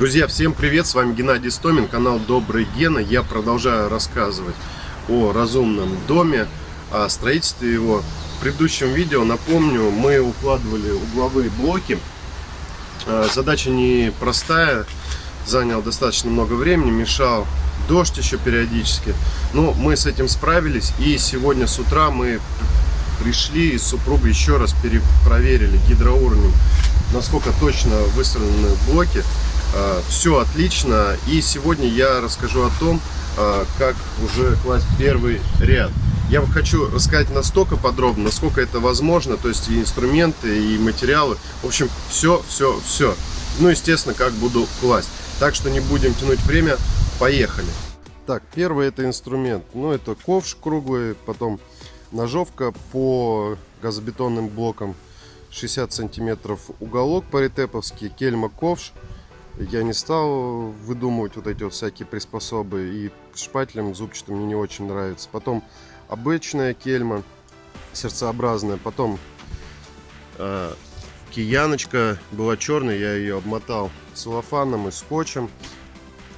Друзья, всем привет! С вами Геннадий Стомин, канал Добрый Гена. Я продолжаю рассказывать о разумном доме, о строительстве его. В предыдущем видео, напомню, мы укладывали угловые блоки. А, задача непростая, занял достаточно много времени, мешал дождь еще периодически. Но мы с этим справились, и сегодня с утра мы пришли и с супругой еще раз перепроверили гидроуровнем, насколько точно выстроены блоки. А, Все отлично, и сегодня я расскажу о том, а, как уже класть первый ряд. Я хочу рассказать настолько подробно, насколько это возможно, то есть и инструменты, и материалы. В общем, все, все, все. Ну, естественно, как буду класть. Так что не будем тянуть время, поехали. Так, первый это инструмент. Ну, это ковш круглый, потом ножовка по газобетонным блокам 60 сантиметров уголок паритеповский, кельма ковш. Я не стал выдумывать вот эти вот всякие приспособы и шпателем зубчатым мне не очень нравится. Потом обычная кельма, сердцеобразная. Потом э, кияночка была черная, я ее обмотал целлофаном и скотчем.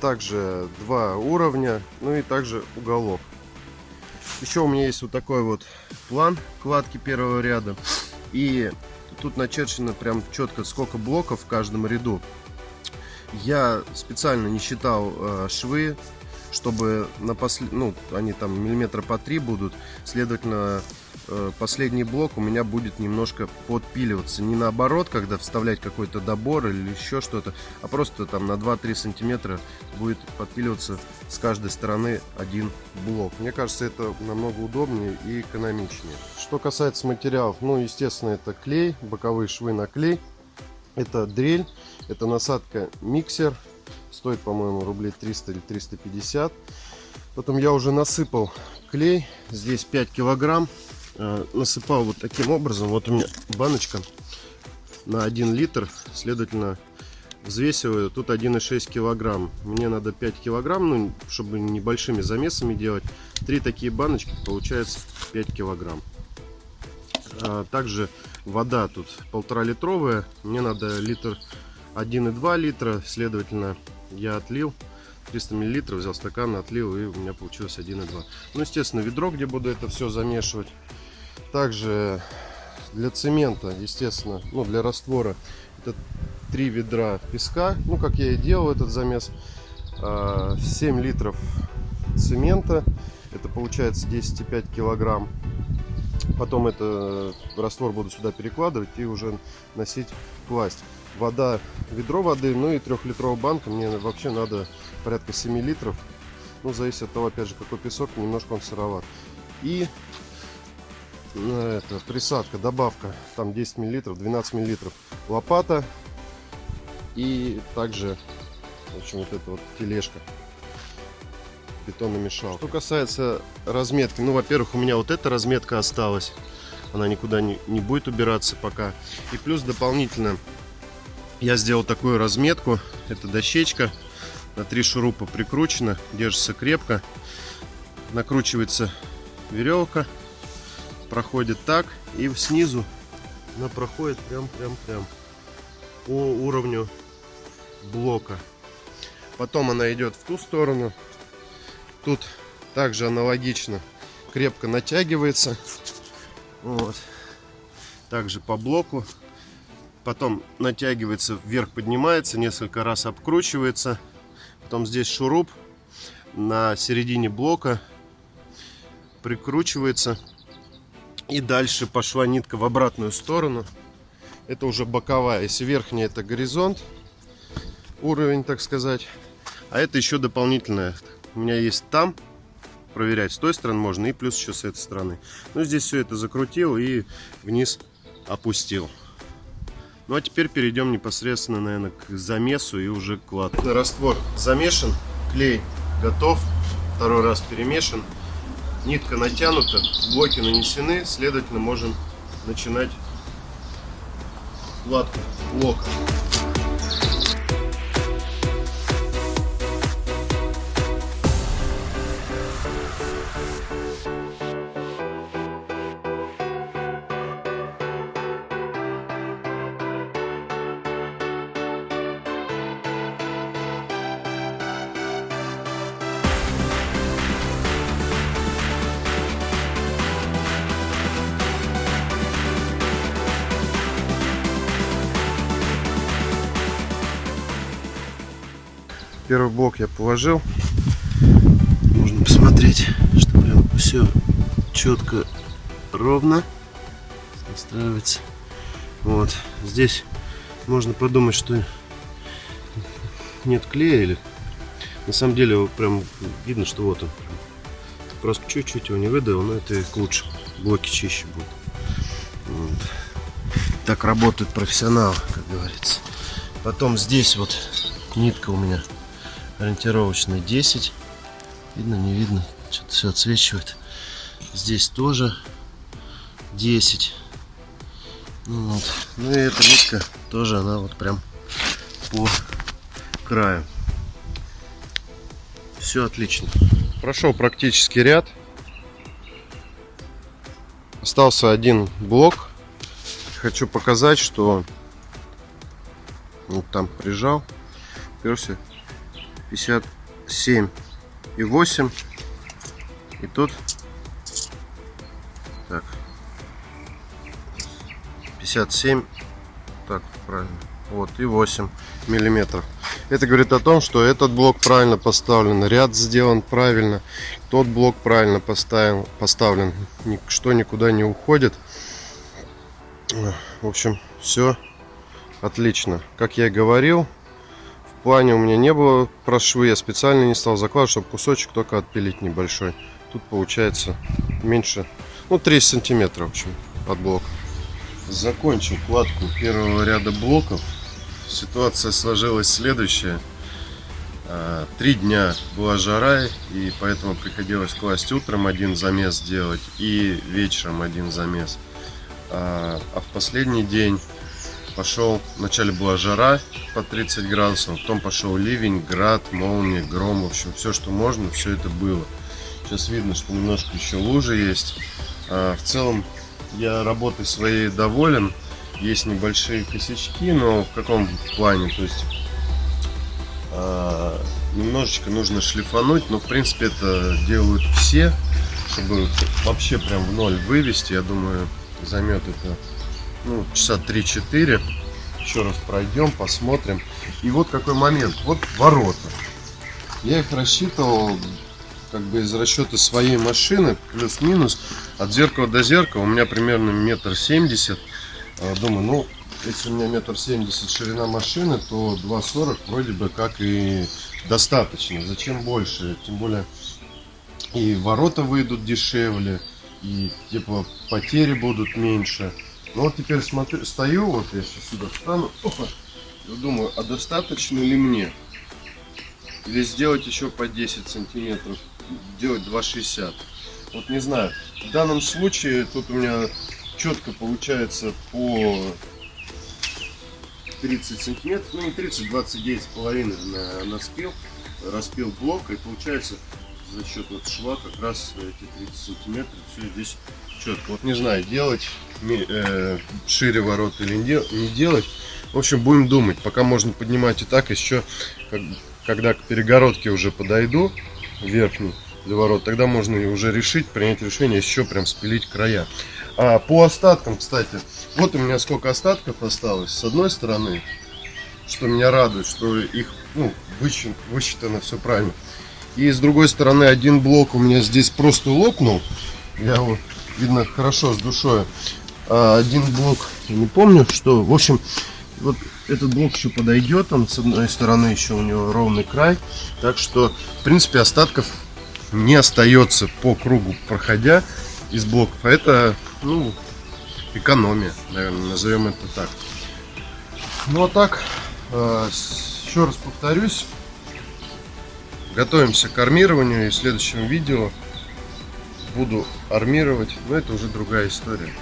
Также два уровня, ну и также уголок. Еще у меня есть вот такой вот план кладки первого ряда. И тут начерчено прям четко, сколько блоков в каждом ряду. Я специально не считал э, швы, чтобы на послед... ну, они там миллиметра по три будут, следовательно, э, последний блок у меня будет немножко подпиливаться. Не наоборот, когда вставлять какой-то добор или еще что-то, а просто там на 2-3 сантиметра будет подпиливаться с каждой стороны один блок. Мне кажется, это намного удобнее и экономичнее. Что касается материалов, ну, естественно, это клей, боковые швы на клей. Это дрель, это насадка миксер Стоит, по-моему, рублей 300 или 350. Потом я уже насыпал клей. Здесь 5 килограмм. Э, насыпал вот таким образом. Вот у меня баночка на 1 литр. Следовательно, взвесиваю. Тут 1,6 килограмм. Мне надо 5 килограмм, ну, чтобы небольшими замесами делать. Три такие баночки, получается 5 килограмм. А также вода тут полтора литровая. Мне надо литр 1,2 литра. Следовательно, я отлил 300 миллилитров, взял стакан, отлил, и у меня получилось 1,2. Ну, естественно, ведро, где буду это все замешивать. Также для цемента, естественно, ну, для раствора, это 3 ведра песка, ну, как я и делал этот замес. 7 а, литров цемента, это получается 10,5 килограмм. Потом это раствор буду сюда перекладывать и уже носить класть вода, ведро воды, ну и трехлитровая банка. Мне вообще надо порядка 7 литров. Ну, зависит от того, опять же, какой песок, немножко он сыроват. И э, это, присадка, добавка, там 10 миллилитров, 12 миллилитров. Лопата и также, в общем, вот эта вот тележка бетономешалка. Что касается разметки, ну, во-первых, у меня вот эта разметка осталась. Она никуда не, не будет убираться пока. И плюс дополнительно я сделал такую разметку. Это дощечка на три шурупа прикручена, держится крепко. Накручивается веревка, проходит так и снизу она проходит прям прям прям по уровню блока. Потом она идет в ту сторону. Тут также аналогично крепко натягивается. Вот. Также по блоку. Потом натягивается вверх поднимается несколько раз обкручивается. Потом здесь шуруп на середине блока прикручивается. И дальше пошла нитка в обратную сторону. Это уже боковая. Если верхняя это горизонт уровень так сказать. А это еще дополнительная у меня есть там проверять с той стороны можно и плюс еще с этой стороны ну здесь все это закрутил и вниз опустил ну а теперь перейдем непосредственно, наверное, к замесу и уже к кладке. Раствор замешан, клей готов, второй раз перемешан, нитка натянута, блоки нанесены, следовательно можем начинать кладку блока. Первый блок я положил. Можно посмотреть, что прям все четко, ровно настраивается. Вот. Здесь можно подумать, что нет клея или на самом деле прям видно, что вот он. Просто чуть-чуть его не выдавил, но это и к лучшему. Блоки чище будут. Вот. Так работают профессионалы, как говорится. Потом здесь вот нитка у меня ориентировочная 10. Видно, не видно. Что-то все отсвечивает. Здесь тоже 10. Ну, вот. ну и эта нитка тоже, она вот прям по краю. Все отлично. Прошел практически ряд. Остался один блок. Хочу показать, что вот там прижал. Перся 57 и 8. И тут так 57 так правильно вот и 8 миллиметров. Это говорит о том что этот блок правильно поставлен ряд сделан правильно тот блок правильно поставил поставлен что никуда не уходит. В общем все отлично. Как я и говорил плане у меня не было про швы я специально не стал закладывать чтобы кусочек только отпилить небольшой тут получается меньше ну 30 сантиметров в общем от блока закончил кладку первого ряда блоков ситуация сложилась следующая. А, три дня была жара, и поэтому приходилось класть утром один замес делать и вечером один замес. А, а в последний день пошел, вначале была жара по 30 градусов, потом пошел ливень, град, молния, гром, в общем, все, что можно, все это было. Сейчас видно, что немножко еще лужи есть. А, в целом я работой своей доволен есть небольшие косячки, но в каком плане? То есть э, немножечко нужно шлифануть, но в принципе это делают все, чтобы вообще прям в ноль вывести. Я думаю, займет это ну, часа 3-4. Еще раз пройдем, посмотрим. И вот какой момент. Вот ворота. Я их рассчитывал как бы из расчета своей машины, плюс-минус, от зеркала до зеркала у меня примерно метр семьдесят а, думаю, ну, если у меня метр семьдесят ширина машины, то 2,40 вроде бы как и достаточно. Зачем больше? Тем более и ворота выйдут дешевле, и типа потери будут меньше. Ну вот теперь смотрю, стою, вот я сейчас сюда встану, опа, и думаю, а достаточно ли мне? Или сделать еще по 10 сантиметров, делать 2,60. Вот не знаю. В данном случае тут у меня четко получается по 30 сантиметров, ну не 30, 29 с половиной на, на спил, распил блок и получается за счет вот шва как раз эти 30 сантиметров все здесь четко. Вот не знаю, делать э, шире ворот или не, делать. В общем, будем думать. Пока можно поднимать и так, еще когда к перегородке уже подойду, верхней для ворот, тогда можно уже решить, принять решение еще прям спилить края. А, по остаткам, кстати, вот у меня сколько остатков осталось. С одной стороны, что меня радует, что их ну, высчитано все правильно. И с другой стороны, один блок у меня здесь просто лопнул. Я его, видно, хорошо с душой. А один блок, я не помню, что. В общем, вот этот блок еще подойдет. Он с одной стороны еще у него ровный край. Так что, в принципе, остатков не остается по кругу проходя из блоков. А это ну, экономия, наверное, назовем это так. Ну а так, э, еще раз повторюсь, готовимся к армированию и в следующем видео буду армировать, но это уже другая история.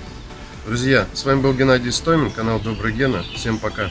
Друзья, с вами был Геннадий Стомин, канал Добрый Гена. Всем пока!